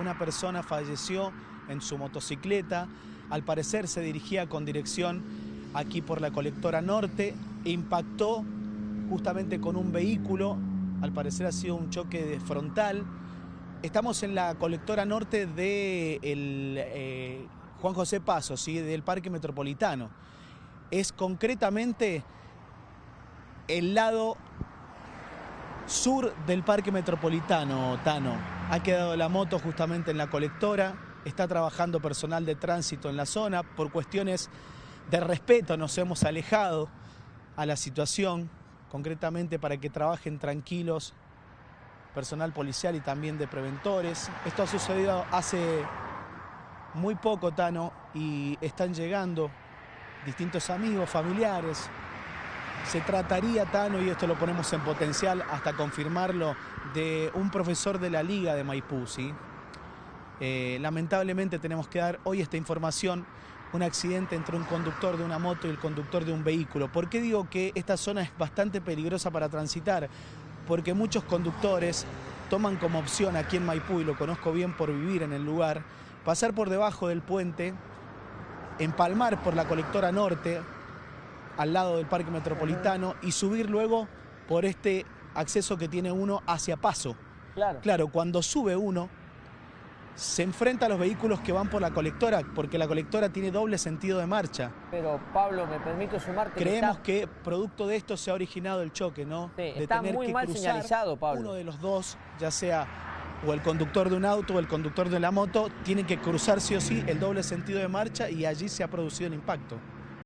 una persona falleció en su motocicleta, al parecer se dirigía con dirección aquí por la colectora norte, e impactó justamente con un vehículo, al parecer ha sido un choque de frontal. Estamos en la colectora norte de eh, Juan José Paso, ¿sí? del Parque Metropolitano. Es concretamente el lado sur del Parque Metropolitano, Tano. Ha quedado la moto justamente en la colectora, está trabajando personal de tránsito en la zona, por cuestiones de respeto nos hemos alejado a la situación, concretamente para que trabajen tranquilos personal policial y también de preventores. Esto ha sucedido hace muy poco, Tano, y están llegando distintos amigos, familiares. Se trataría, Tano, y esto lo ponemos en potencial hasta confirmarlo, de un profesor de la Liga de Maipú, eh, lamentablemente tenemos que dar hoy esta información, un accidente entre un conductor de una moto y el conductor de un vehículo. ¿Por qué digo que esta zona es bastante peligrosa para transitar? Porque muchos conductores toman como opción aquí en Maipú, y lo conozco bien por vivir en el lugar, pasar por debajo del puente, empalmar por la colectora norte, al lado del Parque Metropolitano, y subir luego por este acceso que tiene uno hacia Paso. Claro. Claro, cuando sube uno, se enfrenta a los vehículos que van por la colectora, porque la colectora tiene doble sentido de marcha. Pero Pablo, me permito sumarte Creemos que, producto de esto se ha originado el choque, ¿no? Sí, está muy mal señalizado, Pablo. Uno de los dos, ya sea o el conductor de un auto o el conductor de la moto, tienen que cruzar sí o sí el doble sentido de marcha y allí se ha producido el impacto.